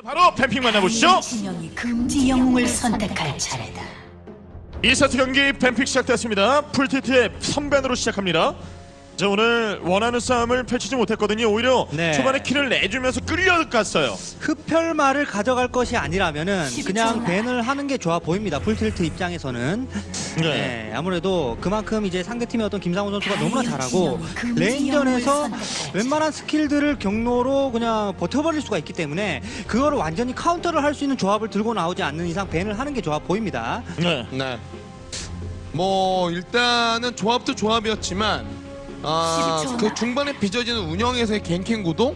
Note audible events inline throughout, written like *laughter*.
자, 바로 ban pick 만나보시죠. 진영이 금지 영웅을 선택할 차례다. 2세트 경기 ban pick 시작됐습니다. 풀틸트의 선ban으로 시작합니다. 자, 오늘 원하는 싸움을 펼치지 못했거든요. 오히려 네. 초반에 키를 내주면서 끌려갔어요. 흡혈말을 가져갈 것이 아니라면은 그냥 10초 ban을 하는 게 좋아 보입니다. 풀틸트 입장에서는 네. 네, 아무래도 그만큼 이제 상대팀의 어떤 김상훈 선수가 너무나 잘하고 금지 lane전에서. 웬만한 스킬들을 경로로 그냥 버텨버릴 수가 있기 때문에 그거를 완전히 카운터를 할 수 있는 조합을 들고 나오지 않는 이상 ban을 하는 게 좋아 보입니다. 네. 네. 뭐 일단은 조합도 조합이었지만 아, 12초 그 중반에 빚어지는 운영에서의 ganking 구도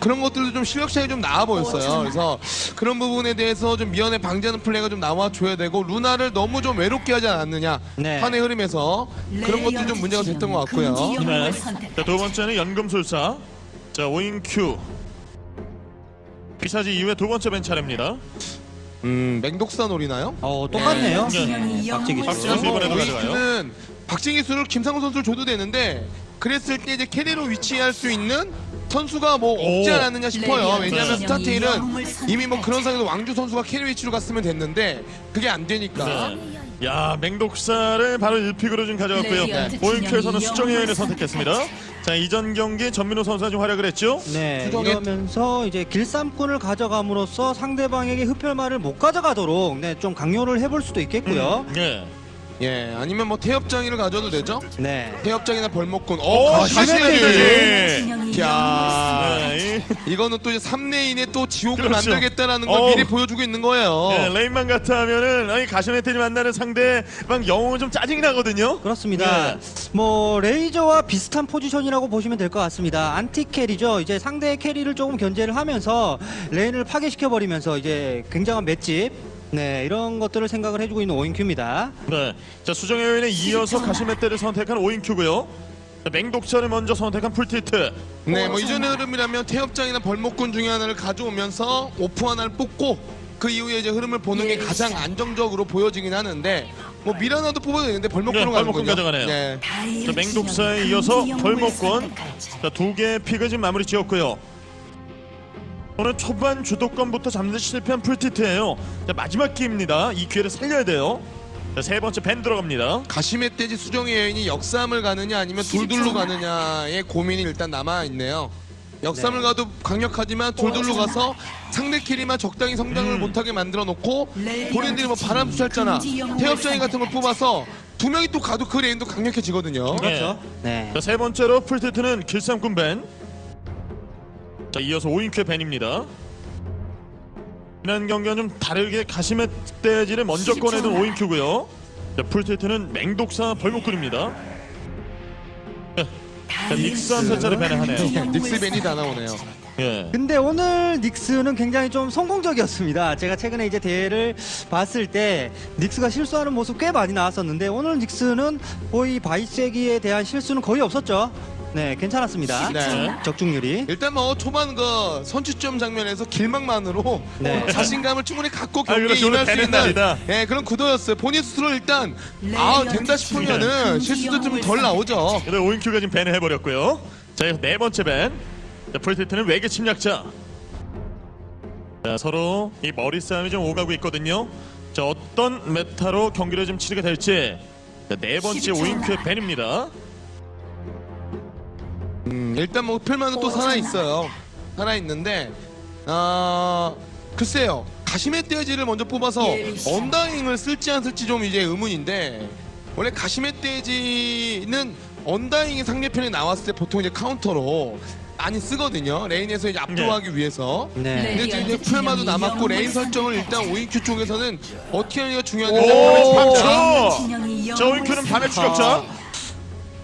그런 것들도 좀 실력 차이 좀 나와 보였어요. 그래서 그런 부분에 대해서 좀 미연에 방지하는 플레이가 좀 나와 줘야 되고 루나를 너무 좀 외롭게 하지 않았느냐 네. 판의 흐름에서 그런 것들이 좀 문제가 됐던 것 같고요. 네. 자, 두 번째는 연금술사. 자, 오인큐. 비사지 이후에 두 번째 ban 차례입니다. 음, 맹독사 노리나요? 어 똑같네요. 네. 네, 수. 선수. 이번에도 가져가요. 박진기 수를 김상우 선수를 줘도 되는데 그랬을 때 이제 carry로 위치할 수 있는 선수가 뭐 없지 오. 않았느냐 싶어요. 네. 왜냐하면 네. 스타테일은 이미 뭐 그런. 상황에서 왕주 선수가 carry 위치로 갔으면 됐는데 그게 안 되니까 네. 야, 맹독사를 바로 1pick으로 좀 가져갔고요. 레디언트 오인큐에서는 수정의 영웅을 선택했습니다. 자, 이전 경기 전민호 선수가 좀 활약을 했죠. 네, 이러면서 이제 길쌈꾼을 가져감으로써 상대방에게 흡혈말을 못 가져가도록 네, 좀 강요를 해볼 수도 있겠고요. 예. 예 아니면 뭐 태엽장이를 가져도 되죠. 네. 태엽장이나 벌목군 오, 어 가시네요. 가시네 진영이 야 네, 이- 이거는 또 이제 3레인의 또 지옥을 그렇죠. 만들겠다라는 걸 어. 미리 보여주고 있는 거예요. 예, 레인만 같으면은 아니 가시멧돼지 만나는 상대방 영웅은 좀 짜증이 나거든요. 그렇습니다. 네. 뭐 레이저와 비슷한 포지션이라고 보시면 될 것 같습니다. anti carry죠. 이제 상대의 캐리를 조금 견제를 하면서 레인을 파괴시켜 버리면서 이제 굉장한 맷집. 네, 이런 것들을 생각을 해주고 있는 오인큐입니다. 네. 자, 수정의 여인에 이어서 가시멧돼지를 선택한 오인큐고요. 자, 맹독사를 먼저 선택한 풀틸트. 네, 뭐 이전의 흐름이라면 태엽장이나 벌목군 중에 하나를 가져오면서 off 하나를 뽑고 그 이후에 이제 흐름을 보는 게 가장 안정적으로 보여지긴 하는데 뭐 미라나도 뽑아도 되는데 벌목군으로 네, 벌목군. 가져가네요. 네. 자, 맹독사에 이어서 벌목권. 자, 두 개의 픽을 지금 마무리 지었고요. 오늘 초반 주도권부터 잡는 데 실패한 풀티트예요. 자, 마지막 기회입니다. 이 기회를 살려야 돼요. 자, 세 번째 밴 들어갑니다. 가시멧 돼지 수정의 여인이 역삼을 가느냐 아니면 둘둘로 가느냐의 고민이 일단 남아 있네요. 역삼을 네. 가도 강력하지만 둘둘로 가서 상대 캐리만 적당히 성장을 음. 못하게 만들어 놓고 본인들이 뭐 바람 쐈잖아. 태엽장이 같은 걸 뽑아서 두 명이 또 가도 그 레인도 강력해지거든요. 그렇죠. 네. 자, 세 번째로 풀틸트는 길쌈꾼 ban. 자, 이어서 오인큐의 ban입니다. 지난 경기와 좀 다르게 가시멧돼지를 먼저 꺼내던 오인큐고요. 자, 풀틸트는 맹독사 벌목꾼입니다. 자, 닉스 암살자 ban을 하네요. 닉스 ban이 다 나오네요. 예. 근데 오늘 닉스는 굉장히 좀 성공적이었습니다. 제가 최근에 이제 대회를 봤을 때 닉스가 실수하는 모습 꽤 많이 나왔었는데 오늘 닉스는 거의 바이세기에 대한 실수는 거의 없었죠. 네, 괜찮았습니다. 네. 적중률이. 일단 뭐 초반 그 선취점 장면에서 길막만으로 네. 자신감을 충분히 갖고 아, 경기에 임할 수 있는 날이다. 예, 그런 구도였어요. 본인 스스로 일단 아 된다 싶으면은 실수도 좀 덜 나오죠. 근데 오인큐가 지금 밴을 해버렸고요. 자, 이거 네 번째 밴. 자, 풀티트는 외계 침략자. 자, 서로 이 머리 싸움이 좀 오가고 있거든요. 자, 어떤 메타로 경기를 좀 치르게 될지. 자, 네 번째 12초. 오인큐의 밴입니다. 음, 일단 뭐 흡혈만은 또 살아 있어요. 살아 있는데 아 글쎄요. 가시멧 돼지를 먼저 뽑아서 예, 언다잉을 쓸지 안 쓸지 좀 이제 의문인데 원래 가시멧 돼지는 언다잉이 상대편에 나왔을 때 보통 이제 카운터로 많이 쓰거든요. 레인에서 이제 압도하기 위해서. 네. 근데 이제 흡혈마도 남았고 레인 설정을 일단 오인큐 쪽에서는 어떻게 하느냐가 오, 중요한데 그렇죠. 자, 오인큐는 밤의 추격자.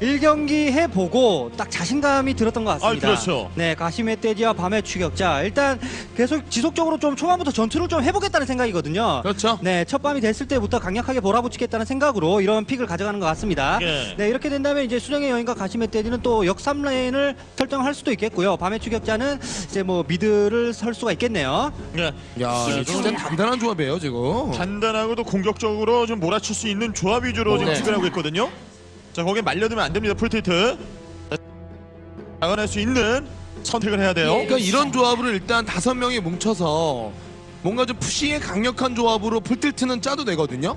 1경기 해보고 딱 자신감이 들었던 것 같습니다. 아, 그렇죠. 네, 가시멧 돼지와 밤의 추격자. 일단 계속 지속적으로 좀 초반부터 전투를 좀 해보겠다는 생각이거든요. 그렇죠. 네, 첫 밤이 됐을 때부터 강력하게 몰아붙이겠다는 생각으로 이런 pick을 가져가는 것 같습니다. 예. 네, 이렇게 된다면 이제 수정의 여인과 가시멧 돼지는 또 역삼 레인을 설정할 수도 있겠고요. 밤의 추격자는 이제 뭐 미드를 설 수가 있겠네요. 네. 야, 진짜 단단한 조합이에요 지금. 단단하고도 공격적으로 좀 몰아칠 수 있는 조합 위주로 지금 네. 추진하고 있거든요. 자, 거기에 말려들면 안 됩니다. 풀티트. 자, 나가낼 수 있는 선택을 해야 돼요. 그러니까 이런 조합을 일단 다섯 명이 뭉쳐서 뭔가 좀 푸시에 강력한 조합으로 풀틸트는 짜도 되거든요.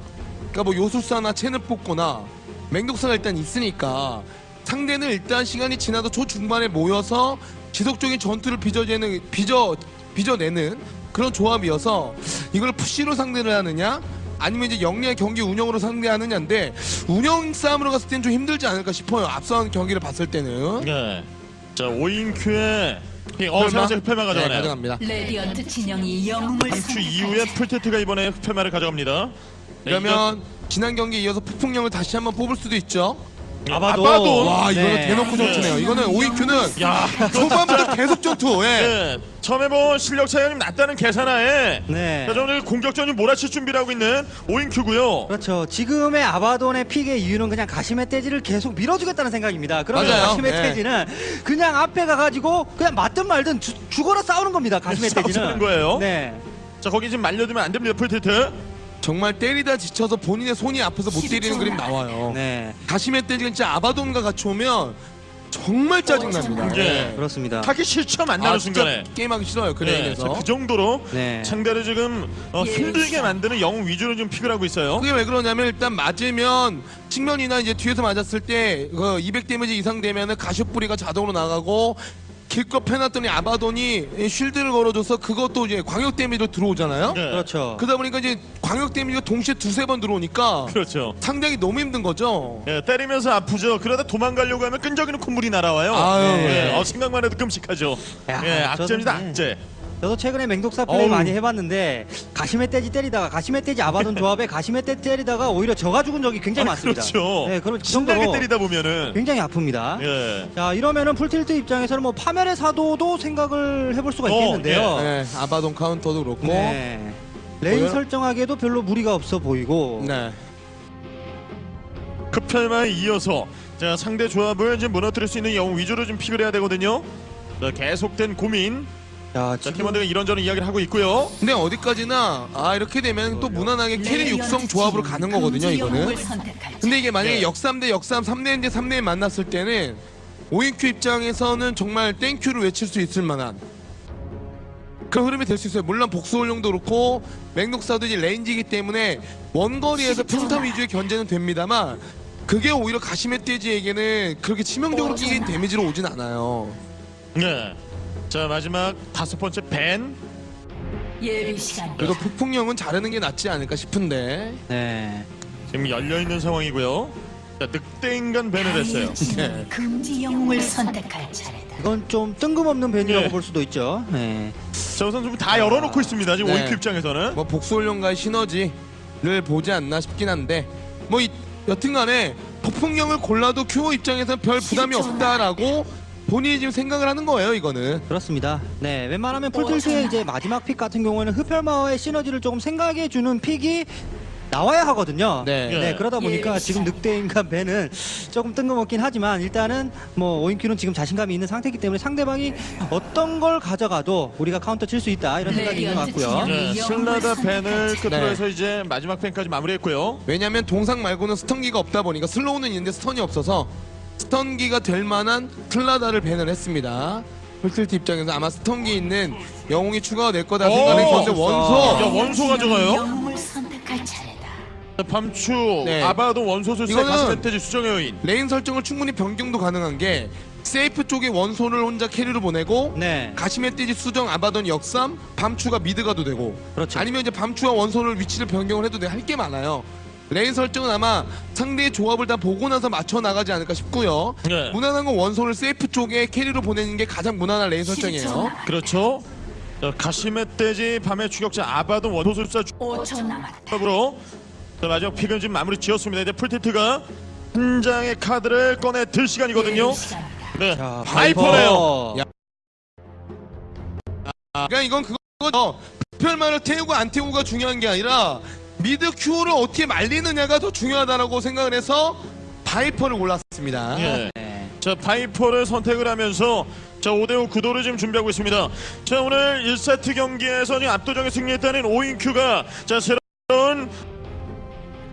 그러니까 뭐 요술사나 체를 뽑거나 맹독사가 일단 있으니까 상대는 일단 시간이 지나도 초중반에 모여서 지속적인 전투를 빚어내는 빚어 빚어내는 그런 조합이어서 이걸 푸시로 상대를 하느냐 아니면 이제 영리한 경기 운영으로 상대하느냐인데 운영 싸움으로 갔을 땐좀 힘들지 않을까 싶어요. 앞선 경기를 봤을 때는. 네. 자 오인큐의 어 세번째 흑패만 네, 가져가네요. 가져갑니다. 레디언트 진영이 영웅을 주 선택할 이후에. 풀틸트가 이번에 흡혈마를 가져갑니다. 네, 그러면 지난 경기에 이어서 폭풍령을 다시 한번 뽑을 수도 있죠. 아바도. 아바도. 와 이거는 네. 대놓고 전투네요. 이거는 오이큐는 야 초반부터 계속 전투. 예. 네, 처음에 뭐 실력 차이가 좀 낮다는 계산하에 네. 자, 오늘 공격전이 몰아칠 준비를 하고 있는 오인큐고요. 그렇죠. 지금의 아바돈의 픽의 이유는 그냥 가시메 떼지를 계속 밀어주겠다는 생각입니다. 그러면 맞아요. 가시메 네. 떼지는 그냥 앞에 가가지고 그냥 맞든 말든 주- 죽어라 싸우는 겁니다. 가시메 *laughs* 싸우는 떼지는. 거예요. 네. 자 거기 지금 말려두면 안 됩니다 풀틸트. 정말 때리다 지쳐서 본인의 손이 아파서 못 때리는 그림 나와요. 네. 가시멧돼지 진짜 아바돈과 같이 오면 정말 짜증납니다. 예. 그렇습니다. 하기 싫죠 만나는 아 순간에. 게임하기 싫어요 그 네. 자, 그 정도로 네. 상대를 지금 어, 예, 힘들게 참. 만드는 영웅 위주로 좀 pick을 하고 있어요. 그게 왜 그러냐면 일단 맞으면 측면이나 이제 뒤에서 맞았을 때200 데미지 이상 되면은 가시 뿌리기가 자동으로 나가고 기껏 패놨더니 아바돈이 쉴드를 걸어줘서 그것도 이제 광역 데미지로 들어오잖아요. 네. 그렇죠. 그러다 보니까 이제 광역 데미지가 동시에 두세 번 들어오니까 그렇죠. 상당히 너무 힘든 거죠. 예, 때리면서 아프죠. 그러다 도망가려고 하면 끈적이는 콧물이 날아와요. 아유, 예, 네. 어, 생각만 해도 끔찍하죠. 야, 예, 악재입니다, 저는, 네. 악재. 저도 최근에 맹독사 플레이 어우. 많이 해봤는데 가시멧돼지 때리다가 가시멧돼지 아바돈 조합에 가시멧돼지 때리다가 오히려 저가 죽은 적이 굉장히 아, 많습니다. 그렇죠. 네, 그런 그 신나게 정도로 때리다 보면은 굉장히 아픕니다. 예. 자 이러면은 풀틸트 입장에서는 뭐 파멸의 사도도 생각을 해볼 수가 어, 있겠는데요. 네, 아바돈 카운터도 그렇고. 네. 레인 보여요? 설정하기에도 별로 무리가 없어 보이고 네. 흡혈마에 이어서 자, 상대 조합을 지금 무너뜨릴 수 있는 영웅 위주로 좀 pick을 해야 되거든요. 자, 계속된 고민. 자, 자, 지금 팀원들이 이런저런 이야기를 하고 있고요. 근데 어디까지나 아 이렇게 되면 또 무난하게 carry 육성 조합으로 가는 거거든요 이거는. 근데 이게 만약에 네. 역삼 대 역삼 3레인 대 3레인 만났을 때는 오인큐 입장에서는 정말 thank you를 외칠 수 있을 만한 그런 흐름이 될 수 있어요. 물론 복수혼령도 그렇고 맹독사도 이제 range이기 때문에 원거리에서 평타 위주의 견제는 됩니다만 그게 오히려 가시멧돼지에게는 그렇게 치명적으로 끼인 데미지로 오진 않아요. 네. 자, 마지막 다섯 번째 ban. 예비 시간 그래도 폭풍령은 자르는 게 낫지 않을까 싶은데 네. 지금 열려 있는 상황이고요. 자, 늑대 인간 ban을 했어요. 네. 금지 영웅을 선택할 차례다. 이건 좀 뜬금없는 ban이라고 예. 볼 수도 있죠. 네. 저 선수 다 열어놓고 있습니다. 지금 네. 오인큐 입장에서는. 뭐 복수혼령과의 시너지를 보지 않나 싶긴 한데 뭐 이, 여튼간에 폭풍령을 골라도 큐어 입장에서는 별 부담이 없다라고 본인이 지금 생각을 하는 거예요 이거는 그렇습니다. 네, 웬만하면 풀틸트의 이제 마지막 pick 같은 경우에는 흡혈마와의 시너지를 조금 생각해 주는 pick이 나와야 하거든요. 네. 네, 그러다 보니까 예, 지금 늑대인간 ban은 조금 뜬금없긴 하지만 일단은 뭐 오인큐는 지금 자신감이 있는 상태이기 때문에 상대방이 어떤 걸 가져가도 우리가 카운터 칠 수 있다 이런 생각이 있는 것 같고요. 네, 슬라다 ban을 끝으로 해서 이제 마지막 ban까지 마무리했고요. 왜냐면 동상 말고는 stun기가 없다 보니까 slow는 있는데 stun이 없어서 stun기가 될 만한 슬라다를 ban을 했습니다 풀틸트 입장에서 아마 stun기 있는 영웅이 추가가 될 거다 생각을 오! 했는데 야, 원소 원소 가져가요? 밤추, 네. 아바돈 원소 술사 이거는- 가시멧돼지 수정의 여인. lane 설정을 충분히 변경도 가능한 게 safe 쪽에 원소를 혼자 carry로 보내고 네. 가시멧돼지 수정 아바돈 역삼 밤추가 mid 가도 되고 그렇죠. 아니면 이제 밤추와 원소를 위치를 변경을 해도 돼 할게 많아요 lane 설정은 아마 상대의 조합을 다 보고 나서 맞춰 나가지 않을까 싶고요 네. 무난한 건 원소를 safe 쪽에 carry로 보내는 게 가장 무난한 lane 설정이에요 그렇죠. 자, 가시멧돼지 밤의 추격자 아바돈 원소술사 5초 남았다. 조합으로 자, 마지막 pick은 지금 마무리 지었습니다. 이제 풀틸트가 한 장의 카드를 꺼내 들 시간이거든요. 시간이다. 네, 자, 바이퍼네요. 야. 그러니까 이건 그거죠 특별만을 태우고 안 태우고가 중요한 게 아니라 mid 큐를 어떻게 말리느냐가 더 중요하다라고 생각을 해서 바이퍼를 골랐습니다 예. 네. 자 바이퍼를 선택을 하면서 자 5대5 구도를 지금 준비하고 있습니다. 자 오늘 1세트 경기에서 지금 압도적인 승리했다는 오인큐가 자 새로운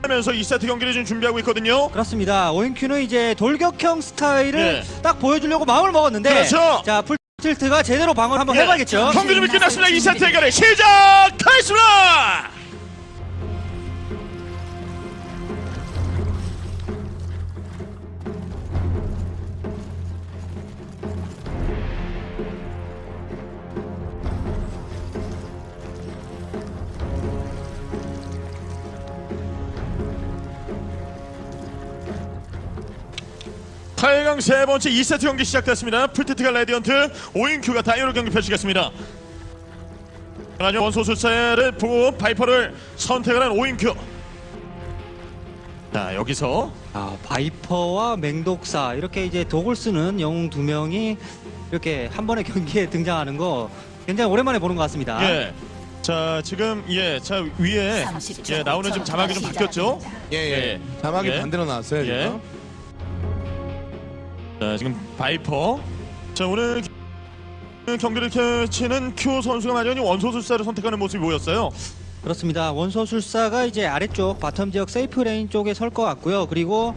하면서 2세트 경기를 지금 준비하고 있거든요. 그렇습니다. 오인큐는 이제 돌격형 스타일을 네. 딱 보여주려고 마음을 먹었는데 그렇죠. 자 풀. tilt가 제대로 방어를 한번 해봐야겠죠. 경기 준비 끝났습니다. 2세트 대결을 시작하겠습니다. 팔강 세 번째 2세트 경기 시작됐습니다. 풀틸트가 레디언트, 오인큐가 다이어로 경기 펼치겠습니다. 원소술사를 보고 바이퍼를 선택을 한 오인큐. 자 여기서 아, 바이퍼와 맹독사 이렇게 이제 독을 쓰는 영웅 두 명이 이렇게 한 번의 경기에 등장하는 거 굉장히 오랜만에 보는 것 같습니다. 예. 자 지금 예자 위에 30초 예 나오는 지금 자막이 좀 바뀌었죠? 예예. 예. 자막이 예. 반대로 나왔어요. 예. 지금. 자 지금 바이퍼. 자 오늘 경기를 펼치는 큐 선수가 마련히 원소술사를 선택하는 모습이 보였어요. 그렇습니다. 원소술사가 이제 아래쪽 bottom 지역 safe lane 쪽에 설 것 같고요. 그리고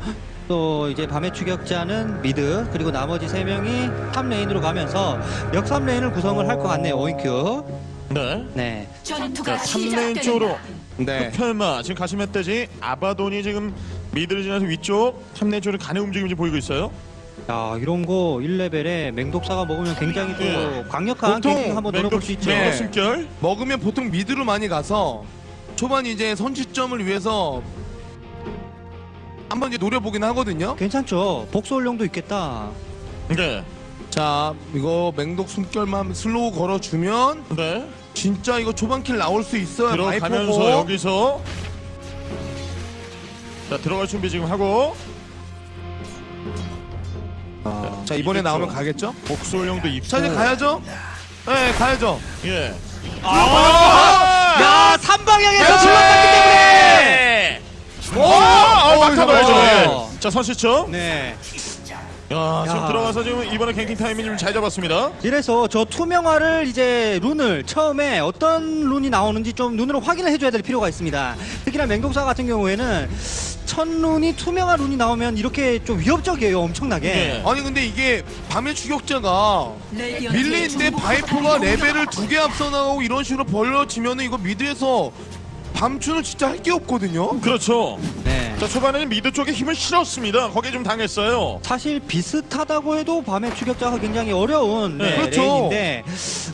또 이제 밤의 추격자는 mid 그리고 나머지 세 명이 top lane으로 가면서 역삼 lane을 구성을 할 것 같네요. 오인큐. 네. 네. 전투가 자 3lane 쪽으로 네. 펠마 지금 가시멧돼지 아바돈이 지금 mid를 지나서 위쪽 3lane 쪽으로 가는 움직임이 보이고 있어요. 야 이런 거 1레벨에 맹독사가 먹으면 굉장히 또 예. 강력한 보통 한번 노려볼 수 있죠. 네. 숨결. 먹으면 보통 mid로 많이 가서 초반 이제 선취점을 위해서 한번 이제 노려보긴 하거든요. 괜찮죠. 복수 혼령도 있겠다. 네. 자 이거 맹독 숨결만 slow 걸어주면 네. 진짜 이거 초반 kill 나올 수 있어요. 들어가면서 바이퍼고. 여기서 자 들어갈 준비 지금 하고 아, 자 이번에 이겼죠. 나오면 가겠죠? 복수 혼령도 있고 자 이제 가야죠? 네 가야죠. 예. 야 삼방향에서 질렀기 때문에. 오! 아, 막타 어, 봐야죠. 어. 예. 자 선시죠. 네. 야, 지금 야. 들어가서 지금 이번에 ganking 타이밍 좀 잘 잡았습니다. 이래서 저 투명화를 이제 rune을 처음에 어떤 rune이 나오는지 좀 눈으로 확인을 해줘야 될 필요가 있습니다. 특히나 맹독사 같은 경우에는 첫 rune이 투명화 rune이 나오면 이렇게 좀 위협적이에요, 엄청나게. 예. 아니 근데 이게 밤의 추격자가 밀리는데 바이퍼가 레벨을 두 개 앞서 나가고 이런 식으로 벌려지면은 이거 mid에서 밤추는 진짜 할 게 없거든요. 그렇죠. 네. 자 초반에는 mid 쪽에 힘을 실었습니다. 거기에 좀 당했어요. 사실 비슷하다고 해도 밤의 추격자가 굉장히 어려운 네, 네, 그렇죠. lane인데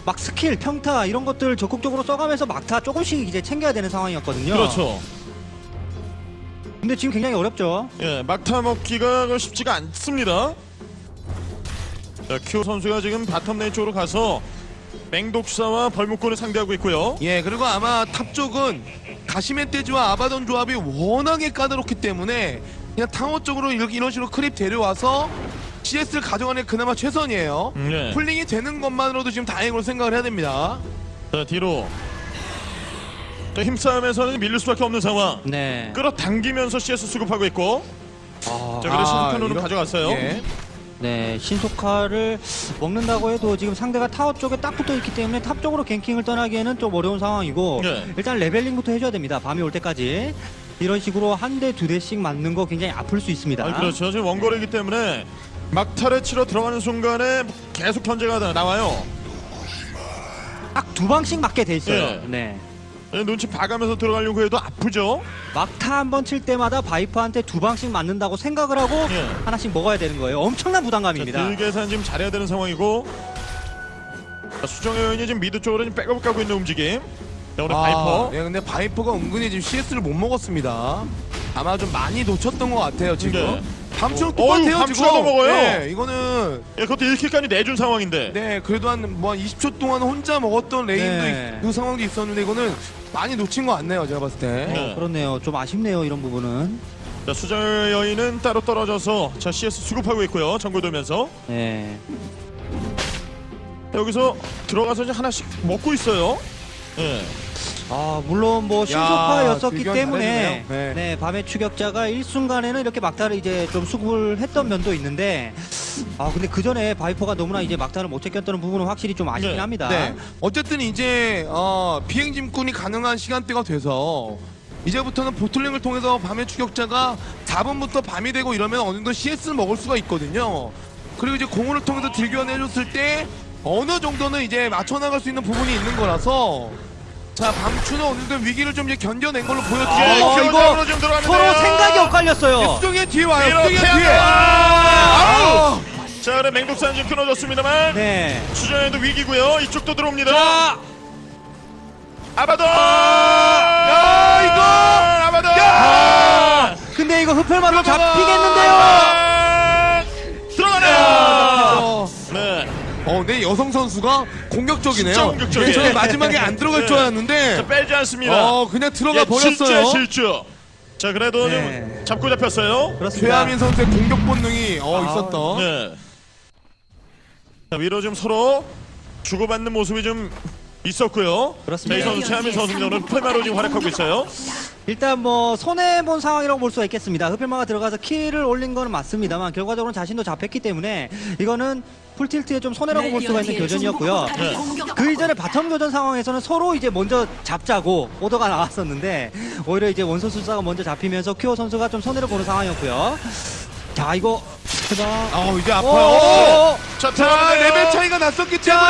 막 스킬, 평타 이런 것들 적극적으로 써가면서 막타 조금씩 이제 챙겨야 되는 상황이었거든요. 그렇죠. 근데 지금 굉장히 어렵죠. 예, 막타 먹기가 쉽지가 않습니다. 자, 큐 선수가 지금 bottom lane 쪽으로 가서 맹독사와 벌목꾼을 상대하고 있고요. 예 그리고 아마 top 쪽은 가시멧돼지와 아바돈 조합이 워낙에 까다롭기 때문에 그냥 타워 쪽으로 이렇게 이런 식으로 creep 데려와서 CS를 가져가는 게 그나마 최선이에요. 음, 예. pulling이 되는 것만으로도 지금 다행으로 생각을 해야 됩니다. 자, 뒤로. 자, 힘싸움에서는 밀릴 수밖에 없는 상황. 네. 끌어당기면서 CS 수급하고 있고. 아, 자, 그래서 신칸으로 이런- 가져갔어요. 예. 네, 신속화를 먹는다고 해도 지금 상대가 타워 쪽에 딱 붙어 있기 때문에 top 쪽으로 ganking을 떠나기에는 좀 어려운 상황이고 네. 일단 leveling부터 해줘야 됩니다. 밤이 올 때까지 이런 식으로 한 대 두 대씩 맞는 거 굉장히 아플 수 있습니다. 아, 그렇죠. 지금 원거리이기 때문에 막타를 치러 들어가는 순간에 계속 견제가 나- 나와요. 딱 두 방씩 맞게 돼 있어요. 네. 네. 예, 눈치 봐가면서 들어가려고 해도 아프죠. 막타 한 번 칠 때마다 바이퍼한테 두 방씩 맞는다고 생각을 하고 예. 하나씩 먹어야 되는 거예요. 엄청난 자, 부담감입니다. deal 계산 지금 잘해야 되는 상황이고. 자, 수정의 여인이 지금 mid 쪽으로 지금 백업을 까고 있는 움직임. 자, 오늘 바이퍼. 예, 근데 바이퍼가 은근히 지금 CS를 못 먹었습니다. 아마 좀 많이 놓쳤던 것 같아요 지금. 네. 밤추는 어, 똑같아요 어휴, 지금. 밤추가 먹어요. 네, 이거는 예, 그것도 1kill까지 내준 상황인데. 네 그래도 한 뭐 20초 동안 혼자 먹었던 lane도 네. 있- 그 상황도 있었는데 이거는 많이 놓친 것 같네요 제가 봤을 때. 네. 그렇네요. 좀 아쉽네요. 이런 부분은. 자, 수정의 여인은 따로 떨어져서 자, CS 수급하고 있고요. 정글 돌면서. 네. 여기서 들어가서 이제 하나씩 먹고 있어요. 예. 아 물론 뭐 비교가 때문에. 네. 네. 밤의 추격자가 일순간에는 이렇게 막타를 이제 좀 수급을 했던 면도 있는데 아 근데 그 전에 바이퍼가 너무나 이제 막타를 못 챙겼다는 부분은 확실히 좀 아쉽긴 네. 합니다. 네. 어쨌든 이제 어, 비행 짐꾼이 가능한 시간대가 돼서 이제부터는 bottling을 통해서 밤의 추격자가 4분부터 밤이 되고 이러면 어느 정도 CS를 먹을 수가 있거든요. 그리고 이제 공을 통해서 딜교환 해줬을 때 어느 정도는 이제 맞춰 나갈 수 있는 부분이 있는 거라서 자 방추는 어느 정도 위기를 좀 이제 견뎌낸 걸로 예, 보여지고 어, 이거. 서로 생각이 엇갈렸어요. 수정의 뒤에 와요. 수정의 뒤에. 하면 자, 그래 맹독산 지금 끊어졌습니다만 네. 수정에도 위기고요. 이쪽도 들어옵니다. 자, 아바도. 야, 이거! 아바도. 아, 근데 이거 흡혈마로 잡히겠는데요. 네 여성 선수가 공격적이네요. 진짜 공격적이에요. 네, 저는 마지막에 안 들어갈 네. 줄 자, 알았는데 빼지 않습니다. 어, 그냥 들어가 예, 버렸어요. 진짜 실주. 자, 그래도 네. 좀 잡고 잡혔어요. 그렇습니다. 최하민 선수의 공격 본능이 어, 아, 있었던. 네. 자, 위로 좀 서로 주고받는 모습이 좀 있었고요. 그렇습니다. 이 선수 최하민. 오늘 풀마로 지금 활약하고 있어요. 일단 뭐 손해 본 상황이라고 볼 수가 있겠습니다. 흡혈마가 들어가서 킬을 올린 거는 맞습니다만 결과적으로는 자신도 잡혔기 때문에 이거는 풀틸트의 좀 손해라고 볼 수가 있는 교전이었고요. 네. 그 이전에 bottom 교전 상황에서는 서로 이제 먼저 잡자고 오더가 나왔었는데 오히려 이제 원소 술사가 먼저 잡히면서 큐어 선수가 좀 손해를 보는 상황이었고요. 자 이거 해봐. 어, 이제 오, 아파요. 오. 자, 자, 들어가는데요. 레벨 차이가 났었기 때문에.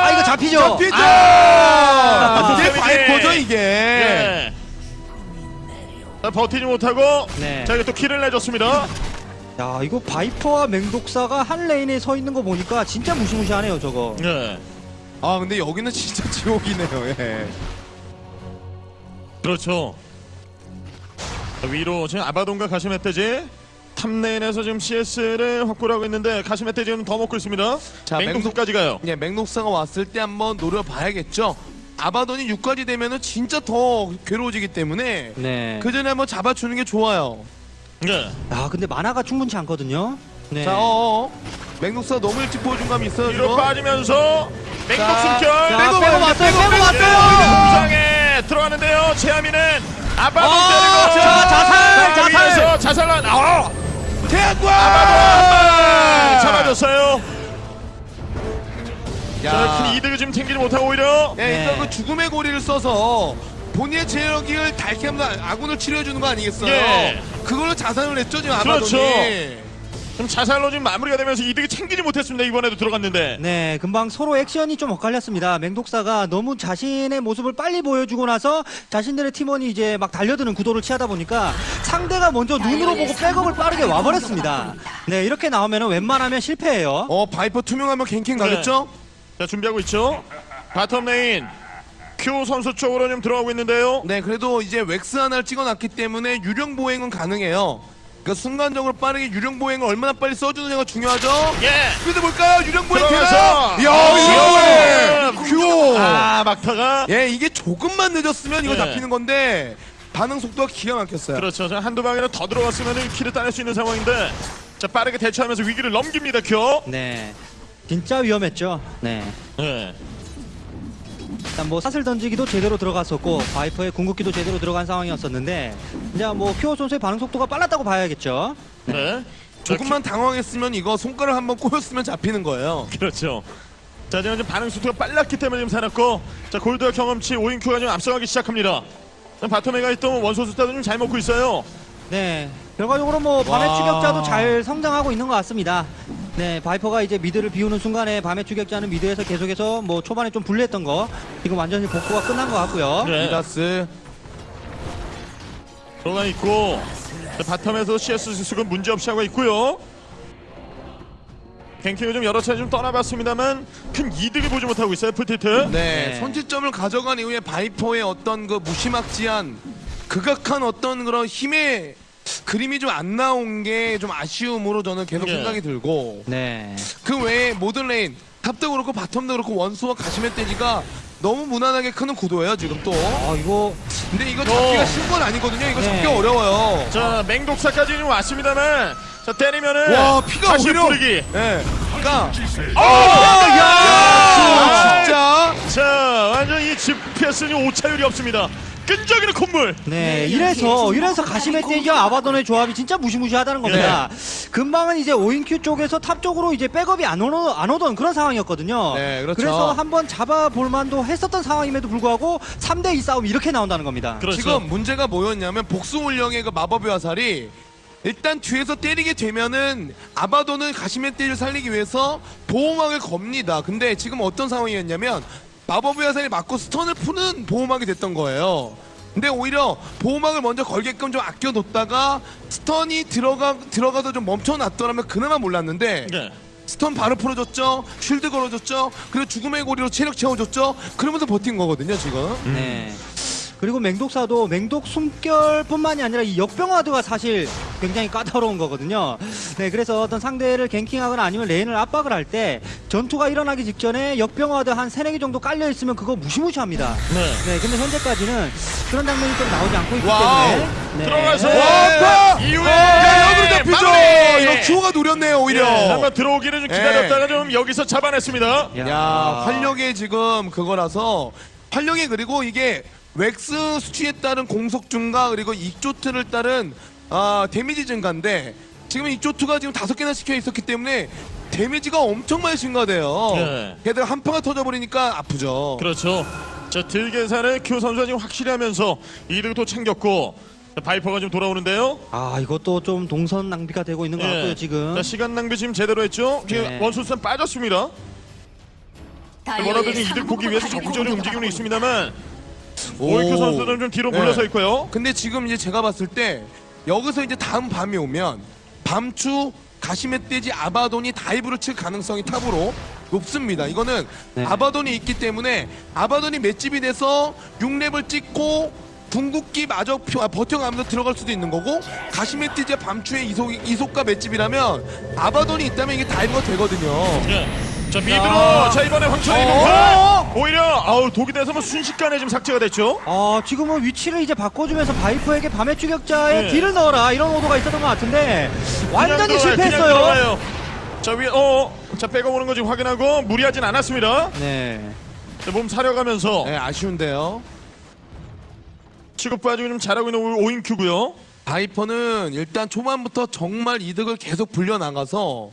아 이거 잡히죠. 잡히죠. 아, 이게 데미지. 바이퍼죠 이게. 예. 자, 버티지 못하고 네. 자, 이게 또 kill을 내줬습니다. 야 이거 바이퍼와 맹독사가 한 lane에 서 있는 거 보니까 진짜 무시무시하네요 저거. 네. 아 근데 여기는 진짜 *laughs* 지옥이네요. 예. 그렇죠. 자, 위로 지금 아바돈과 가시멧돼지 top lane에서 지금 CS를 확보를 하고 있는데 가시멧돼지 지금 더 먹고 있습니다. 자, 맹독사까지 가요. 예, 맹독사가 왔을 때 한번 노려봐야겠죠. 아바돈이 6까지 되면은 진짜 더 괴로워지기 때문에 네. 그 전에 한번 잡아주는 게 좋아요. 네. 아 근데 만화가 충분치 않거든요. 네. 자, 어어. 맥록사가 너무 일찍 보여준 감이 있어요. 뒤로 지금. 빠지면서 맹독 자, 숨결. 자, 빼고 왔어요. 빼고. 왔어요. 부상에 들어가는데요. 제하미는 아바돈 어, 때리고 자, 자살, 자, 자살. 아, 아바돈 잡아줬어요. 자, 야. 큰 이득을 지금 챙기지 못하고 오히려 예, 일단 네. 그 죽음의 고리를 써서 본인의 체력을 닳게 하면서 아군을 치료해주는 거 아니겠어요? 예. 그걸로 자산을 냈죠, 지금 그렇죠. 아바돈이. 좀 자살로 지금 마무리가 되면서 이득을 챙기지 못했습니다. 이번에도 들어갔는데. 네, 금방 서로 액션이 좀 엇갈렸습니다. 맹독사가 너무 자신의 모습을 빨리 보여주고 나서 자신들의 팀원이 이제 막 달려드는 구도를 취하다 보니까 상대가 먼저 눈으로 보고 백업을 빠르게 와버렸습니다. 네, 이렇게 나오면 웬만하면 실패해요. 어, 바이퍼 투명하면 ganking 네. 가겠죠? 자 준비하고 있죠. bottom lane 큐어 선수 쪽으로 좀 들어가고 있는데요. 네, 그래도 이제 웩스 하나를 찍어놨기 때문에 유령 보행은 가능해요. 그러니까 순간적으로 빠르게 유령 보행을 얼마나 빨리 써주느냐가 중요하죠. 예. 스피드 볼까요? 유령 보행 들어가서 되나요? 이야, 지금 유령 보행! 큐! 아 막타가 예, 이게 조금만 늦었으면 이거 네. 잡히는 건데 반응 속도가 기가 막혔어요. 그렇죠. 자, 한두 방이라도 더 들어갔으면 kill을 따낼 수 있는 상황인데 자 빠르게 대처하면서 위기를 넘깁니다. 큐. 네, 진짜 위험했죠. 네. 네. 일단 뭐 사슬 던지기도 제대로 들어갔었고 바이퍼의 궁극기도 제대로 들어간 상황이었었는데 이제 뭐 큐어 선수의 반응 속도가 빨랐다고 봐야겠죠. 네. 자, 조금만 당황했으면 이거 손가락 한번 꼬였으면 잡히는 거예요. 큐- *laughs* 그렇죠. 자 지금 반응 속도가 빨랐기 때문에 지금 살았고 자 골드와 경험치 오인큐가 지금 앞서가기 시작합니다. 자, bottom에 가 있던 원소술사도 좀 잘 먹고 있어요. 네, 결과적으로 뭐 밤의 와. 추격자도 잘 성장하고 있는 것 같습니다. 네, 바이퍼가 이제 mid를 비우는 순간에 밤의 추격자는 mid에서 계속해서 뭐 초반에 좀 불리했던 거 지금 완전히 복구가 끝난 것 같고요. 네. 미다스 들어가 있고 자, bottom에서 CS 수습은 문제없이 하고 있고요. ganking을 좀 여러 차례 좀 떠나봤습니다만 큰 이득을 보지 못하고 있어요 풀틸트. 네, 네. 선취점을 가져간 이후에 바이퍼의 어떤 그 무시막지한 극악한 어떤 그런 힘의 그림이 좀 안 나온 게 좀 아쉬움으로 저는 계속 예. 생각이 들고 네, 그 외에 모든 lane top도 그렇고 bottom도 그렇고 원소술사와 가시멧돼지가 너무 무난하게 크는 구도예요 지금 또 아 이거 근데 이거 잡기가 어. 쉬운 건 아니거든요 이거 네. 잡기 어려워요 자 맹독사까지 좀 왔습니다만 자 때리면은 와 피가 다시 오히려 뿌리기. 예 그러니까 야! 진짜 자 완전 이 GPS는 오차율이 없습니다. 끈적이는 콧물. 네, 이래서 이래서 가시멧돼지와 아바돈의 조합이 진짜 무시무시하다는 겁니다. 금방은 이제 오인큐 쪽에서 top 쪽으로 이제 백업이 안, 오는, 안 오던 그런 상황이었거든요. 네, 그렇죠. 그래서 한번 잡아볼 만도 했었던 상황임에도 불구하고 3대 2 싸움이 이렇게 나온다는 겁니다. 그렇죠. 지금 문제가 뭐였냐면 복수 혼령의 그 마법의 화살이 일단 뒤에서 때리게 되면은 아바돈은 가시멧돼지를 살리기 위해서 보호막을 겁니다. 근데 지금 어떤 상황이었냐면 마법의 화살이 맞고 stun을 푸는 보호막이 됐던 거예요. 근데 오히려 보호막을 먼저 걸게끔 좀 아껴뒀다가 stun이 들어가 들어가서 좀 멈춰놨더라면 그나마 몰랐는데 네. stun 바로 풀어줬죠. shield 걸어줬죠. 그리고 죽음의 고리로 체력 채워줬죠. 그러면서 버틴 거거든요 지금. 네. 그리고 맹독사도 맹독 숨결뿐만이 아니라 이 역병화드가 사실 굉장히 까다로운 거거든요. 네, 그래서 어떤 상대를 ganking하거나 아니면 lane을 압박을 할 때 전투가 일어나기 직전에 역병 와드 한 세네 개 정도 깔려 있으면 그거 무시무시합니다. 네. 네, 근데 현재까지는 그런 장면이 좀 나오지 않고 있기 wow. 때문에 네. 들어가서 와, 이후에 야, 여기로 잡히죠. 이거 큐어가 노렸네요 오히려. 예, 한번 들어오기를 좀 기다렸다가 좀 여기서 잡아냈습니다. 야. 야, 활력의 지금 그거라서 활력이 그리고 이게 웩스 수치에 따른 공속 증가 그리고 엑조트를 따른 아, 데미지 증가인데 지금 엑조트가 지금 다섯 개나 찍혀 있었기 때문에 데미지가 엄청 많이 증가돼요. 네. 게다가 한 방에 터져버리니까 아프죠. 그렇죠. 자, deal 계산을 큐어 선수가 지금 확실히 하면서 이득도 챙겼고 자, 바이퍼가 지금 돌아오는데요. 아, 이것도 좀 동선 낭비가 되고 있는 것 예. 같고요, 지금. 자, 시간 낭비 지금 제대로 했죠. 지금 네. 원소술사 빠졌습니다. 뭐라도 좀 이득 보기 위해서 적극적으로 움직이고 있습니다만 오이큐 선수는 좀 뒤로 네. 물러서 있고요. 근데 지금 이제 제가 봤을 때 여기서 이제 다음 밤이 오면 밤추 가시멧돼지 아바돈이 다이브를 칠 가능성이 탑으로 높습니다. 이거는 네. 아바돈이 있기 때문에 아바돈이 맷집이 돼서 6렙을 찍고 궁극기 마저 표- 아, 버텨가면서 들어갈 수도 있는 거고 가시멧돼지와 밤추의 이속, 이속과 맷집이라면 아바돈이 있다면 이게 dive가 되거든요. 예. 자, mid로 야. 자 이번에 황천이 어. 오히려 아우 독이 돼서 뭐 순식간에 지금 삭제가 됐죠. 아, 지금은 위치를 이제 바꿔주면서 바이퍼에게 밤의 추격자의 네. deal을 넣어라 이런 오더가 있었던 것 같은데 완전히 그냥 실패했어요. 들어가요. 자 위에 어, 자 빼고 오는 거 지금 확인하고 무리하진 않았습니다. 네. 자, 몸 사려가면서 네, 아쉬운데요. 취급 빠지고 좀 잘하고 있는 오인큐고요. 바이퍼는 일단 초반부터 정말 이득을 계속 불려나가서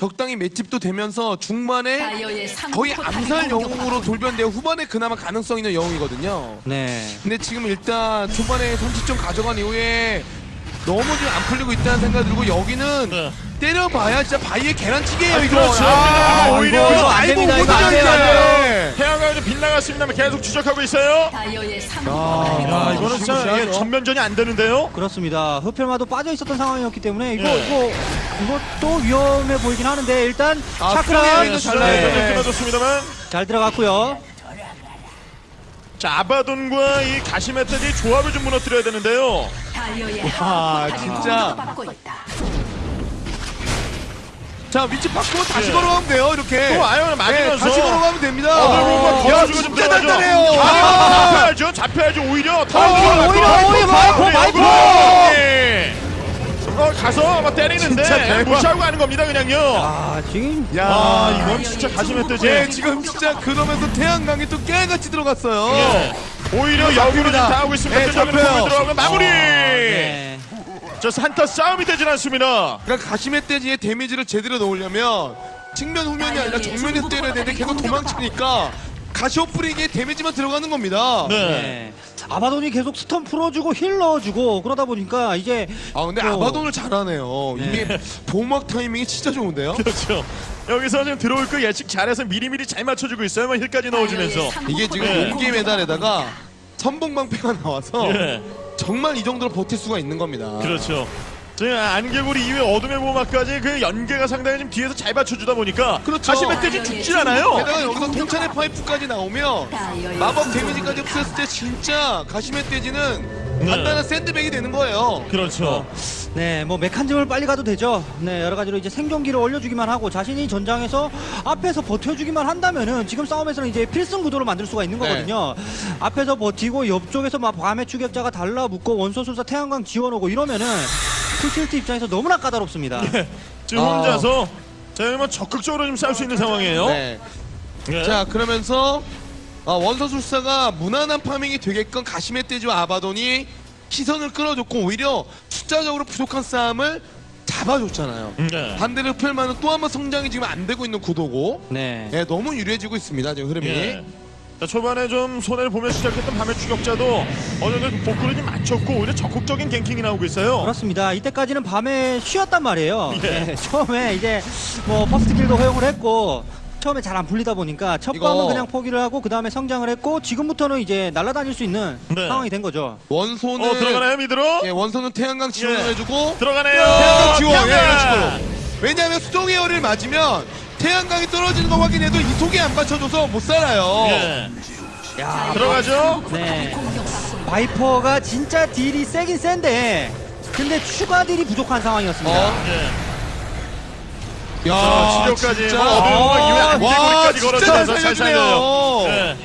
적당히 맷집도 되면서 중반에 거의 암살 영웅으로 돌변되어 후반에 그나마 가능성 있는 영웅이거든요. 네. 근데 지금 일단 초반에 선취점 가져간 이후에 너무 좀안 풀리고 있다는 생각 들고 여기는 네. 때려봐야 진짜 바위에 계란치기예요 아, 이거. 그렇죠. 아, 아, 오히려 이거 좀빗 나갔습니다만 계속 추적하고 있어요. 아, 야 이거는 진짜. 이게 전면전이 안 되는데요. 그렇습니다. 흡혈마도 빠져 있었던 상황이었기 때문에 이거 예. 이거 이것도 위험해 보이긴 하는데 일단 아, 차크라 이거 잘 네. 끊어졌습니다만. 잘 들어갔고요. 자 아바돈과 이 가시메테디 조합을 좀 무너뜨려야 되는데요. 와, 진짜. 자 위치 바꾸고 다시 예. 걸어가면 돼요 이렇게. 또 네, 맞으면서. 다시 걸어가면 됩니다. 어, 야 진짜. 단단해요. 아, 잡혀야죠. 잡혀야죠. 오히려 더 오히려, 오히려, 오히려 바이퍼, 바이퍼! 어, 가서 막 때리는데. 무시하고 가는 겁니다, 그냥요. 아, 지금 야 아, 이건 진짜 가시멧돼지. 네, 지금 진짜 그러면서 태양광이 또 깨같이 들어갔어요. 예. 오히려 역으로 지금. 당하고 있습니다. 네, 끈적이는 잡혀요. 공을 들어가면 마무리. 네. 저 한타 싸움이 되진 않습니다. 그러니까 가시멧돼지의 데미지를 제대로 넣으려면 측면 후면이 아니라 정면에서 때려야 되는데 계속 도망치니까 가시오프릭의 데미지만 들어가는 겁니다. 네. 네. 아바돈이 계속 stun 풀어주고 heal 넣어주고 그러다 보니까 이제 아 근데 또- 아바돈을 잘하네요. 네. 이게 보막 타이밍이 진짜 좋은데요. 그렇죠. 여기서 지금 들어올 거 예측 잘해서 미리미리 잘 맞춰주고 있어요. 뭐 heal까지 넣어주면서. 이게 지금 네. 용기 메달에다가 선봉방패가 나와서 예. 정말 이 정도로 버틸 수가 있는 겁니다. 그렇죠. 지금 안개구리 이후에 어둠의 보호막까지 그 연계가 상당히 지금 뒤에서 잘 받쳐주다 보니까 그렇죠. 가시멧돼지 죽질 않아요. 게다가 여기서 통찰의 파이프까지 나오면 마법 데미지까지 없었을 때 진짜 가시멧돼지는 네. 간단한 샌드백이 되는 거예요. 그렇죠. 네, 뭐 메칸즘을 빨리 가도 되죠. 네, 여러 가지로 이제 생존기를 올려주기만 하고 자신이 전장에서 앞에서 버텨주기만 한다면은 지금 싸움에서는 이제 필승 구도로 만들 수가 있는 네. 거거든요. 앞에서 버티고 옆쪽에서 막 밤의 추격자가 달라붙고 원소술사 태양광 지원오고 이러면은 풀실트 입장에서 너무나 까다롭습니다. 지금 아. 혼자서 자, 뭐 적극적으로 좀 싸울 수 있는 상황이에요. 네. 예. 자 그러면서 아, 원서술사가 무난한 파밍이 되게끔 가시멧돼지와 아바돈이 시선을 끌어줬고 오히려 숫자적으로 부족한 싸움을 잡아줬잖아요. 네. 반대로 흡혈만은 또 한 번 성장이 지금 안 되고 있는 구도고 네. 예, 너무 유리해지고 있습니다 지금 흐름이 예. 자, 초반에 좀 손해를 보며 시작했던 밤의 추격자도 어느 정도 복구를 좀 맞췄고 오히려 적극적인 ganking이 나오고 있어요. 그렇습니다. 이때까지는 밤에 쉬었단 말이에요. 예. 네, 처음에 이제 뭐 first kill도 허용을 했고 처음에 잘 안 풀리다 보니까 첫 이거- 밤은 그냥 포기를 하고 그 다음에 성장을 했고 지금부터는 이제 날아다닐 수 있는 네. 상황이 된 거죠. 원소는 어 들어가나요 mid로? 예, 원소는 태양광 지원을 예. 해주고 들어가네요. 태양광 지원 예, 태양광! 이런 식으로. 왜냐하면 수동 에어를 맞으면 태양광이 떨어지는 거 확인해도 이속이 안 받쳐줘서 못 살아요. 예. 야, 들어가죠. 네. 바이퍼가 진짜 deal이 세긴 센데 근데 추가 deal이 부족한 상황이었습니다. 어? 예. 야, 자, 치료까지 진짜. 뭐 어려운 이후에 와, 안개구리까지 진짜 걸어서 잘잘 살려주네요. 예.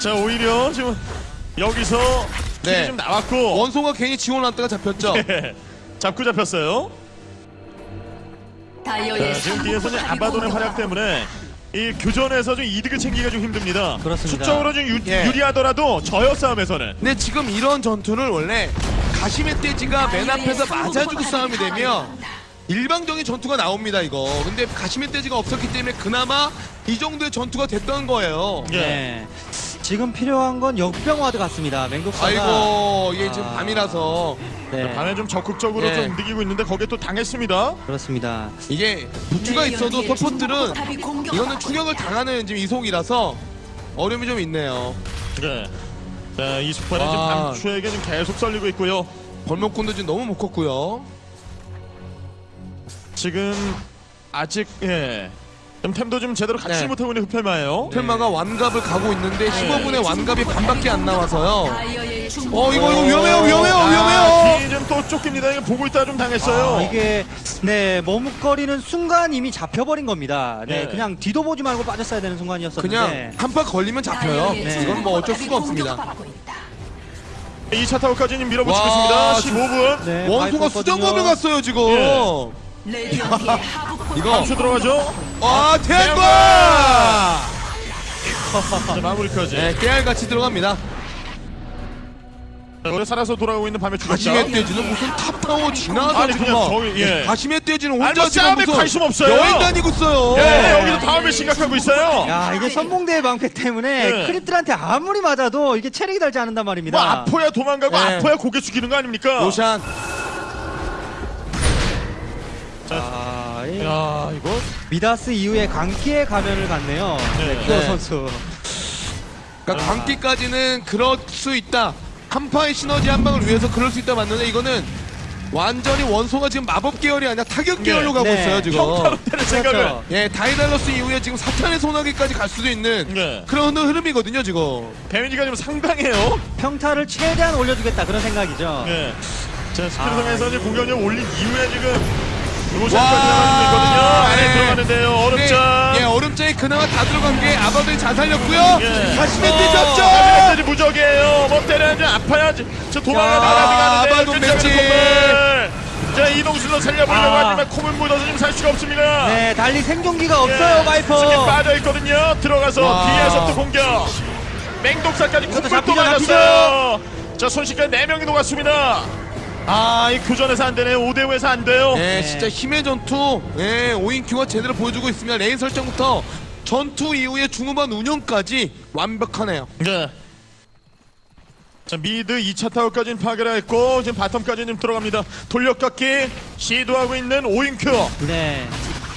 자 오히려 지금 여기서 네. kill이 좀 나왔고 원소가 괜히 지원했다가 잡혔죠. 예. 잡고 잡혔어요. 다이어의 자, 지금 상부 뒤에서는 아바돈의 활약 때문에 이 교전에서 좀 이득을 챙기기가 좀 힘듭니다. 그렇습니다. 수적으로 좀 유, 예. 유리하더라도 저여 싸움에서는 근데 지금 이런 전투를 원래 가시멧 돼지가 맨 앞에서 맞아주고 싸움이 되면 일방적인 전투가 나옵니다 이거. 근데 가시멧 돼지가 없었기 때문에 그나마 이 정도의 전투가 됐던 거예요. 예. 네. 지금 필요한 건 역병와드 같습니다. 맹독사가 아이고 이게 지금 아. 밤이라서 네. 밤에 좀 적극적으로 예. 좀 움직이고 있는데 거기에 또 당했습니다. 그렇습니다. 이게 부추가 있어도 서포트는 이거는 충격을 당하는 지금 이속이라서 어려움이 좀 있네요. 네. 자, 이스파는 지금 와. 밤추에게 지금 계속 썰리고 있고요. 벌목꾼도 지금 너무 못 컸고요. 지금 아직 예. 좀 템도 좀 제대로 갖추지 네. 못하고 있는 흡혈마예요. 텔마가 완갑을 가고 있는데 15분에 완갑이 반밖에 안 나와서요. 다이어의 중어 이거 이거 위험해요 위험해요 아, 위험해요. 뒤좀또 쫓깁니다. 이거 보고 있다 좀 당했어요. 아, 이게 네 머뭇거리는 순간 이미 잡혀버린 겁니다. 네, 네. 그냥 뒤도 보지 말고 빠졌어야 되는 순간이었었는데 그냥 한파 걸리면 잡혀요. 네. 이건 뭐 어쩔 수가 없습니다. 2차 타워까지 는 밀어붙이고 와, 있습니다. 15분. 네, 원소가. 수정검을 갔어요 지금. 예. 포탑 *laughs* 이거 감수 들어가죠. 아 태양광. 자, 마무리까지. 네 깨알 같이 들어갑니다. 자, 오래 살아서 돌아오고 있는 밤의 추격자. 가시멧 돼지는 무슨 탑타워 지나서 아니, 그냥 저기, 예. 가시멧 돼지는 혼자 뭐 지금 싸움에 무슨 관심 없어요. 여행 다니고 있어요. 예, 여기서 다음을 심각하고 있어요. 야 이게 선봉대의 방패 때문에 네. 크립들한테 아무리 맞아도 이게 체력이 달지 않는단 말입니다. 뭐 아파야 도망가고 네. 아파야 고개 숙이는 거 아닙니까? 로샨 아, 이 야, 이거 미다스 이후에 강기의 가면을 갖네요. 네. 네, 키워 네. 선수. 그러니까 광기까지는 그럴 수 있다. 한파의 시너지 한 방을 위해서 그럴 수 있다 맞는데 이거는 완전히 원소가 지금 마법 계열이 아니라 타격 계열로 가고 네. 있어요 지금. 평타로 때릴 생각을. 그렇죠. 예, 다이달러스 이후에 지금 사탄의 소나기까지 갈 수도 있는 네. 그런 흐름이거든요 지금. 데미지가 좀 상당해요. 평타를 최대한 올려주겠다 그런 생각이죠. 네. 자, 아, 스피드성에서 이제 공격력 올린 이후에 지금 로션까지 나가거든요. 안에 네. 예. 들어가는데요. 네. 얼음장. 네. 예, 얼음장에 그나마 다 들어간 게 아바들이 잘 살렸고요. 예. 다시 멘트 어, 접죠. 다시 멘 무적이에요. 뭐 때려야지 아파야지. 저 도망을 막아나가는데 아바도 멘트. 자 이동순도 살려보려고 아. 하지만 콧물 묻어서 지금 살 수가 없습니다 네 달리 생존기가 없어요 예. 바이퍼 지금 빠져있거든요 들어가서 와. 뒤에서부터 공격 맹독사까지 콧물 또 맞았어요 자 손쉽게 4명이 녹았습니다 아, 이 교전에서 안 되네요. 5대 5에서 안 돼요. 예, 네. 진짜 힘의 전투. 예, 오인큐가 제대로 보여주고 있습니다. lane 설정부터 전투 이후의 중후반 운영까지 완벽하네요. 네. 자 mid 2차 타워까지는 파괴를 했고 지금 bottom까지는 들어갑니다. 돌려깎기 시도하고 있는 오인큐. 네.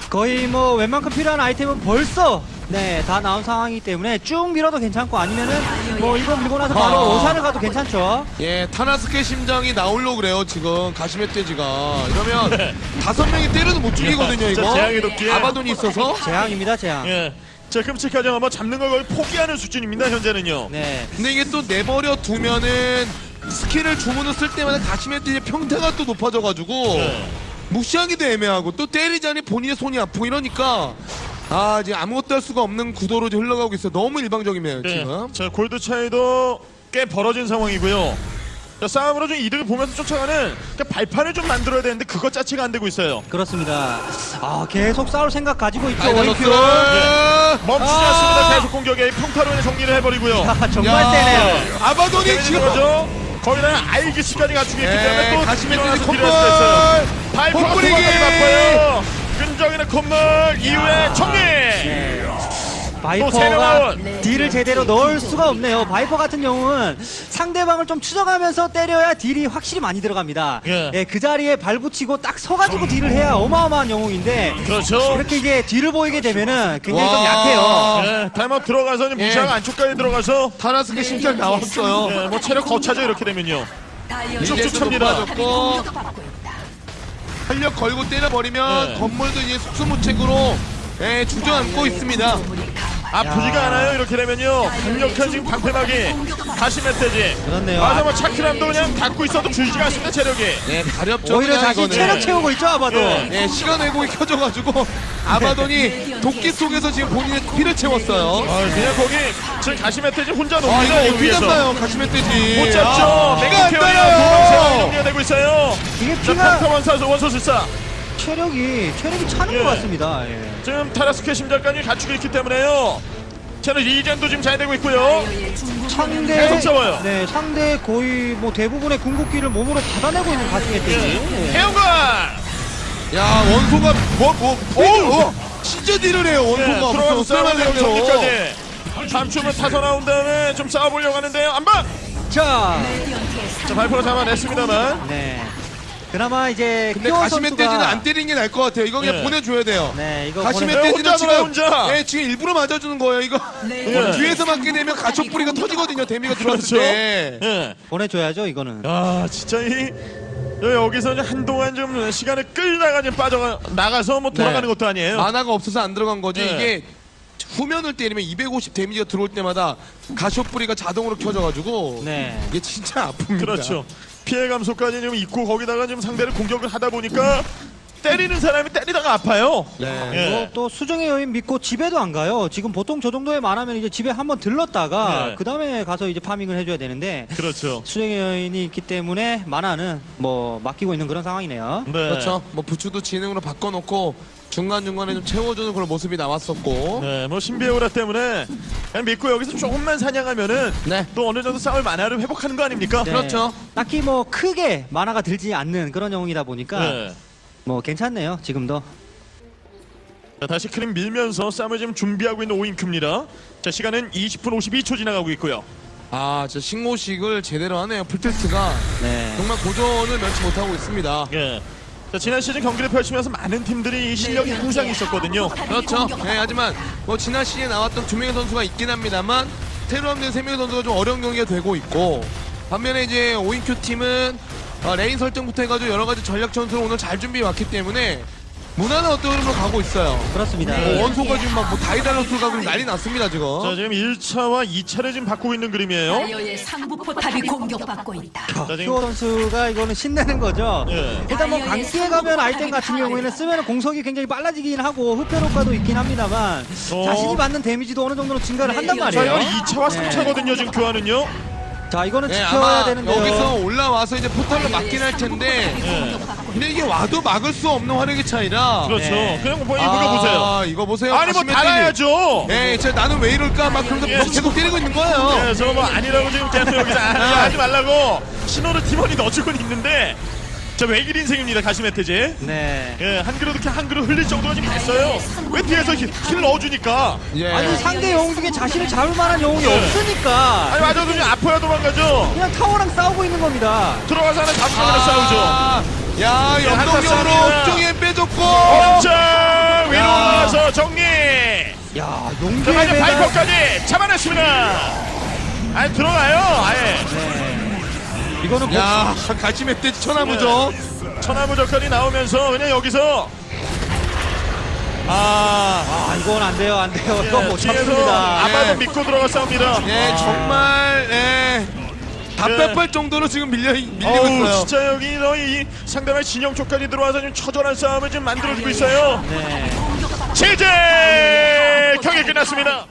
거의 뭐 웬만큼 필요한 아이템은 벌써 네, 다 나온 상황이기 때문에 쭉 밀어도 괜찮고 아니면은 뭐 이거 밀고 나서 바로 아. 로샨을 가도 괜찮죠. 예, 타라스크 심장이 나오려고 그래요, 지금. 가시멧돼지가. 이러면 다섯 명이 때려도 못 죽이거든요, 네. 자, 이거. 재앙의 도끼에. 아바돈이 있어서. *laughs* 재앙입니다, 재앙. 예. 자 끔찍하지 않아 잡는 걸 거의 포기하는 수준입니다 현재는요. 네. 근데 이게 또 내버려 두면은 스킬을 주문을 쓸 때마다 가시멧돼지 평타가 또 높아져가지고 네. 무시하기도 애매하고 또 때리자니 본인의 손이 아프고 이러니까 아, 지금 아무것도 할 수가 없는 구도로 지금 흘러가고 있어요. 너무 일방적이네요, 네. 지금. 자 골드 차이도 꽤 벌어진 상황이고요. 자, 싸움으로 좀 이득을 보면서 쫓아가는 그러니까 발판을 좀 만들어야 되는데 그것 자체가 안 되고 있어요. 그렇습니다. 아, 계속 싸울 생각 가지고 있죠, 다이달러스. 오인큐. 멈추지 아. 않습니다. 계속 공격에 평타로 인해 정리를 해버리고요. 아, 정말 야, 세네요. 아바돈이 지금 거죠? 거기다 아이기스까지 갖추고 있기 때문에 예, 또 수가 있어요. 발포가 콧물이기. 도망가기 바빠요. 끈적이는 콧물 이후에 정리. 바이퍼가 deal을 제대로 넣을 수가 없네요. 바이퍼 같은 경우는 상대방을 좀 추적하면서 때려야 deal이 확실히 많이 들어갑니다. 예. 예, 그 자리에 발 붙이고 딱 서가지고 deal을 해야 어마어마한 영웅인데 그렇죠. 이렇게 이제 뒤를 보이게 되면은 굉장히 좀 와. 약해요. 예, 타임아웃 들어가서 예. 무시하고 안쪽까지 들어가서 타라스크 심장 나왔어요. 예, 뭐 체력 거차죠 이렇게 되면요. 쭉쭉 찹니다. 높아졌고. 활력 걸고 때려버리면 네. 건물도 이제 속수무책으로 예, 주저앉고 있습니다. 아프지가 않아요 이렇게 되면요. 강력한 지금 방패막이 다시 멧돼지. 그렇네요. 맞아 뭐 차크람도 그냥 갖고 있어도 줄지가 않습니다 체력이. 예, 가렵죠. 오히려 그냥 이거는. 체력 채우고 있죠 아마도. 예. 예, 시간 왜곡이 켜져가지고 아바돈이 도끼 속에서 지금 본인의 피를 채웠어요. 아, 그냥 거기 지금 가시 멧돼지 혼자 아, 이거 여기 어떻게. 잡나요, 가시멧돼지. 못 잡죠. 아, 내가 안 태어나 따라요. 정리가 되고 있어요. 이게 자, 피가 평타 원사 원소 술사. 체력이 체력이 차는 예. 것 같습니다. 예. 지금 타라스케 심장까지 갖추고 있기 때문에요. 저는 이젠도 지금 잘 되고 있고요. 상대 계속 싸워요. 네 상대 거의 뭐 대부분의 궁극기를 몸으로 받아내고 있는 가슴에 예. 해영관. 야, 원소가 뭐, 뭐, 오! 오! 진짜 딜을 해요, 예, 원소가. 들어가서 쎄만 내고 내고. 정리까지. 잠춤은 타서 나온 다음에 좀 싸워보려고 하는데요. 안 봐. 자, 자 발표를 잡아냈습니다만. 네. 그나마 이제 근데 가시멧돼지는 선수가 안 때리는 게 나을 것 같아요. 이거 그냥 예. 보내줘야 돼요. 네 이거 보내- 가시멧돼지는 혼자 지금 놀아, 혼자. 예, 지금 일부러 맞아주는 거예요. 이거 예. 뒤에서 맞게 되면 가촉 뿌리가 터지거든요. 데미가 들어왔을 그렇죠. 때. 예. 보내줘야죠 이거는. 아 진짜 이 여기서 이제 한동안 좀 시간을 끌다가 좀 빠져 나가서 뭐 돌아가는 네. 것도 아니에요. 만화가 없어서 안 들어간 거지. 예. 이게 후면을 때리면 250 데미지가 들어올 때마다 가쇼 뿌리가 자동으로 켜져가지고 네. 이게 진짜 아픕니다. 그렇죠. 피해 감소까지 좀 있고 거기다가 좀 상대를 공격을 하다 보니까 때리는 사람이 때리다가 아파요. 네. 예. 뭐또 수정의 여인 믿고 집에도 안 가요. 지금 보통 저 정도의 만하면 이제 집에 한번 들렀다가 네. 그 다음에 가서 이제 파밍을 해줘야 되는데 그렇죠. 수정의 여인이 있기 때문에 만화는 뭐 맡기고 있는 그런 상황이네요. 네. 그렇죠. 뭐 부추도 지능으로 바꿔놓고 중간 중간에 좀 채워주는 그런 모습이 나왔었고. 네, 뭐 신비오라 때문에 그냥 믿고 여기서 조금만 사냥하면은 네. 또 어느 정도 싸울 만화를 회복하는 거 아닙니까? 네. 그렇죠. 딱히 뭐 크게 만화가 들지 않는 그런 영웅이다 보니까 네. 뭐 괜찮네요. 지금도. 자, 다시 크림 밀면서 싸움을 지금 준비하고 있는 오인큐입니다. 자, 시간은 20분 52초 지나가고 있고요. 아, 진짜 신고식을 제대로 하네요. 풀테스트가 네. 정말 고전을 면치 못하고 있습니다. 예. 자, 지난 시즌 경기를 펼치면서 많은 팀들이 이 실력이 항상 있었거든요. 그렇죠. 네, 하지만 뭐 지난 시즌에 나왔던 두 명의 선수가 있긴 합니다만 새로 없는 세 명의 선수가 좀 어려운 경기가 되고 있고 반면에 이제 오인큐 팀은 어, 레인 설정부터 해가지고 여러 가지 전략 전술을 오늘 잘 준비해 왔기 때문에 무난한 어떤 흐름으로 가고 있어요. 그렇습니다. 뭐 원소가 지금 막뭐 다이다로스 가고 난리 났습니다 지금. 자, 지금 1차와 2차를 지금 바꾸고 있는 그림이에요. 다이어의 상부 포탑이 공격받고 있다. 자, 큐어 지금 선수가 이거는 신내는 거죠. 예. 일단 뭐 강기에 가면 아이템 같은 경우에는 쓰면 공속이 굉장히 빨라지긴 하고 흡혈 효과도 있긴 합니다만 어. 자신이 받는 데미지도 어느 정도는 증가를 한단 자, 말이에요. 이건 2차와 3차거든요. 지금 교환은요. 자 이거는 네, 지켜야 아마 되는데요. 여기서 올라와서 이제 포탈로 막긴 할 텐데 예. 근데 이게 와도 막을 수 없는 화력의 차이라 그렇죠. 네. 그냥 뭐 이거 보세요. 아, 이거 보세요. 아니 뭐. 달아야죠. 예, 저 나는 왜 이럴까 막 그러면서 예. 계속 때리고 있는 거예요. 예, 저뭐 아니라고 지금 계속 여기서 아, 아. 하지 말라고 신호를 팀원이 넣어주고는 있는데 자 외길 인생입니다 가시메테제 네. 예, 한 그릇 이렇게 한 그릇 흘릴 정도가 지금 됐어요 왜 뒤에서 힐, 힐 넣어주니까 예. 아니 상대 영웅 중에 자신을 잡을 만한 영웅이 네. 없으니까 아니 맞아도 그냥 아파야 도망가죠 그냥 타워랑 싸우고 있는 겁니다. 들어가서 하나 잡으면 싸우죠 아, 야, 예, 싸움이다. 옥정에 빼줬고. 자 위로 야. 올라와서 정리 야자 용기의 매달. 바이퍼까지 잡아냈습니다 아니 들어가요 아예 네. 이거는 야, 같이 멧돼지 천하무죠. 천하무적까지 나오면서 그냥 여기서 아 아 이건 안 돼요 안 돼요. 이거 못 잡습니다. 아마도 예. 믿고 들어가 싸웁니다 예, 정말 예. 답답할 정도로 지금 밀려 밀리고 어우 있어요. 진짜 여기 너희 이 상대방 진영 쪽까지 들어와서 좀 처절한 싸움을 좀 만들어주고 있어요 네. 제재 경기 끝났습니다